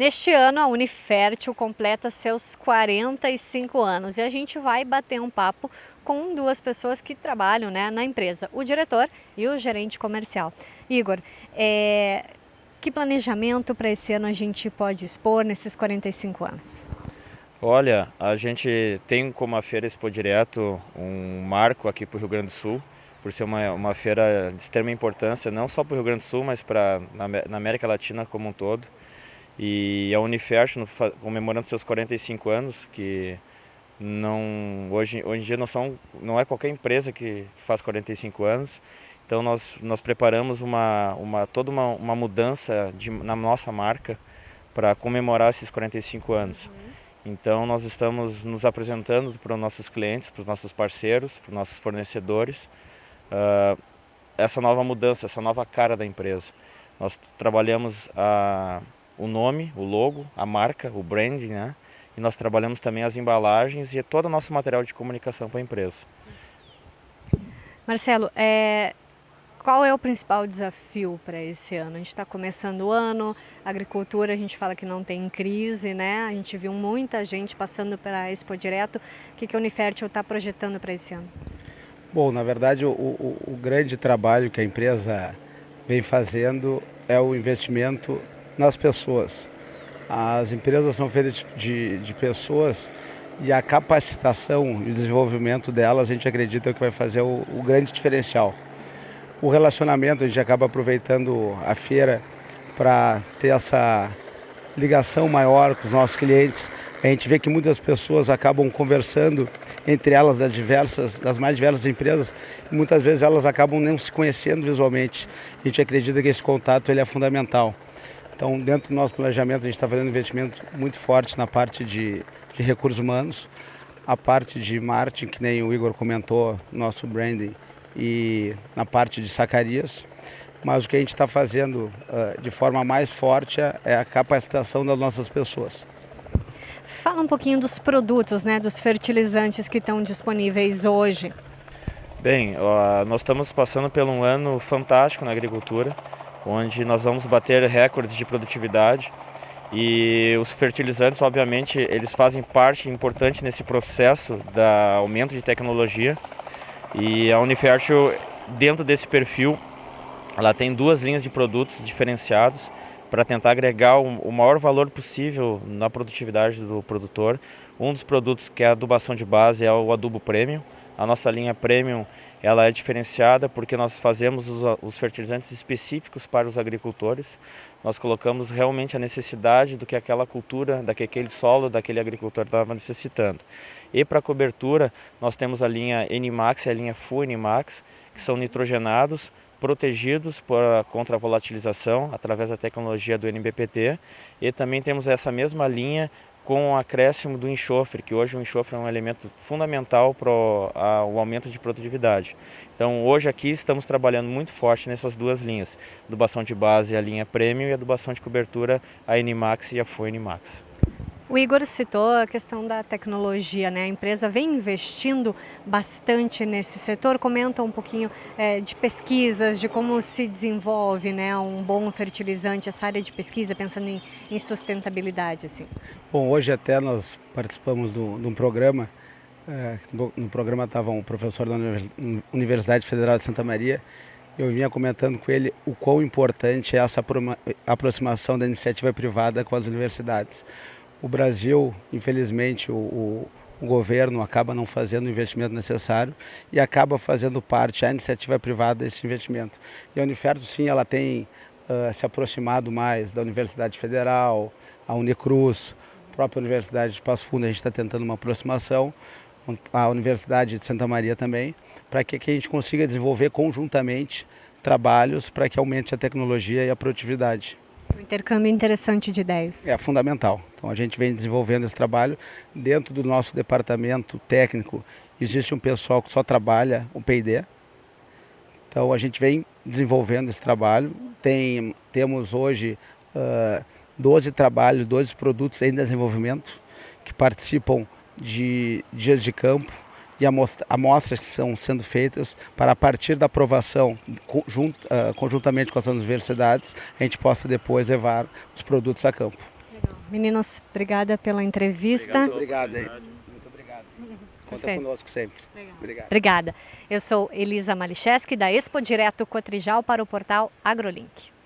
Este ano a Unifértil completa seus 45 anos e a gente vai bater um papo com duas pessoas que trabalham né, na empresa, o diretor e o gerente comercial. Igor, é, que planejamento para esse ano a gente pode expor nesses 45 anos? Olha, a gente tem como a Feira Expo Direto um marco aqui para o Rio Grande do Sul, por ser uma, uma feira de extrema importância, não só para o Rio Grande do Sul, mas para na, na América Latina como um todo. E a Unifest, comemorando seus 45 anos, que não hoje, hoje em dia não, são, não é qualquer empresa que faz 45 anos, então nós, nós preparamos uma, uma, toda uma, uma mudança de, na nossa marca para comemorar esses 45 anos. Uhum. Então nós estamos nos apresentando para os nossos clientes, para os nossos parceiros, para os nossos fornecedores, uh, essa nova mudança, essa nova cara da empresa. Nós trabalhamos a, o nome, o logo, a marca, o branding, né? E nós trabalhamos também as embalagens e todo o nosso material de comunicação para a empresa. Marcelo, é, qual é o principal desafio para esse ano? A gente está começando o ano, a agricultura a gente fala que não tem crise, né? A gente viu muita gente passando para Expo Direto. O que, que a Unifértil está projetando para esse ano? Bom, na verdade o, o, o grande trabalho que a empresa vem fazendo é o investimento nas pessoas. As empresas são feitas de, de pessoas e a capacitação e o desenvolvimento delas a gente acredita que vai fazer o, o grande diferencial. O relacionamento, a gente acaba aproveitando a feira para ter essa ligação maior com os nossos clientes. A gente vê que muitas pessoas acabam conversando entre elas das diversas, das mais diversas empresas, e muitas vezes elas acabam não se conhecendo visualmente. A gente acredita que esse contato ele é fundamental. Então, dentro do nosso planejamento, a gente está fazendo um investimento muito forte na parte de, de recursos humanos, a parte de marketing, que nem o Igor comentou, nosso branding, e na parte de sacarias. Mas o que a gente está fazendo uh, de forma mais forte é, é a capacitação das nossas pessoas. Fala um pouquinho dos produtos, né, dos fertilizantes que estão disponíveis hoje. Bem, uh, nós estamos passando por um ano fantástico na agricultura onde nós vamos bater recordes de produtividade e os fertilizantes, obviamente, eles fazem parte importante nesse processo da aumento de tecnologia e a Unifertil, dentro desse perfil, ela tem duas linhas de produtos diferenciados para tentar agregar o maior valor possível na produtividade do produtor. Um dos produtos que é a adubação de base é o adubo premium. A nossa linha premium ela é diferenciada porque nós fazemos os, os, fertilizantes específicos para os agricultores. Nós colocamos realmente a necessidade do que aquela cultura, daquele solo, daquele agricultor estava necessitando. E para cobertura, nós temos a linha N-Max e a linha Full N-Max, que são nitrogenados, protegidos por, contra a volatilização através da tecnologia do NBPT. E também temos essa mesma linha com o acréscimo do enxofre, que hoje o enxofre é um elemento fundamental para o aumento de produtividade. Então hoje aqui estamos trabalhando muito forte nessas duas linhas, adubação de base a linha Premium e adubação de cobertura a N-Max e a Foe Max. O Igor citou a questão da tecnologia, né? A empresa vem investindo bastante nesse setor. Comenta um pouquinho é, de pesquisas, de como se desenvolve, né, um bom fertilizante, essa área de pesquisa, pensando em, em sustentabilidade, assim. Bom, hoje até nós participamos de um programa. É, no, no programa estava um professor da Universidade Federal de Santa Maria. Eu vinha comentando com ele o quão importante é essa aproximação da iniciativa privada com as universidades o Brasil, infelizmente, o, o, o, governo acaba não fazendo o investimento necessário e acaba fazendo parte, a iniciativa privada, desse investimento. E a Uniferto, sim, ela tem uh, se aproximado mais da Universidade Federal, a Unicruz, a própria Universidade de Passo Fundo, a gente está tentando uma aproximação, a Universidade de Santa Maria também, para que, que a gente consiga desenvolver conjuntamente trabalhos para que aumente a tecnologia e a produtividade. Um intercâmbio interessante de ideias. É fundamental. Então a gente vem desenvolvendo esse trabalho. Dentro do nosso departamento técnico existe um pessoal que só trabalha o P&D. Então a gente vem desenvolvendo esse trabalho. Tem, temos hoje uh, 12 trabalhos, 12 produtos em desenvolvimento que participam de dias de campo e amostras que estão sendo feitas para a partir da aprovação uh, conjuntamente com as universidades, a gente possa depois levar os produtos a campo. Legal. Meninos, obrigada pela entrevista. Muito obrigado. Hein? Muito obrigado. Conta Perfeito. conosco sempre. Obrigado. Obrigada. Eu sou Elisa Malicheski, da Expo Direto Cotrijal para o portal AgroLink.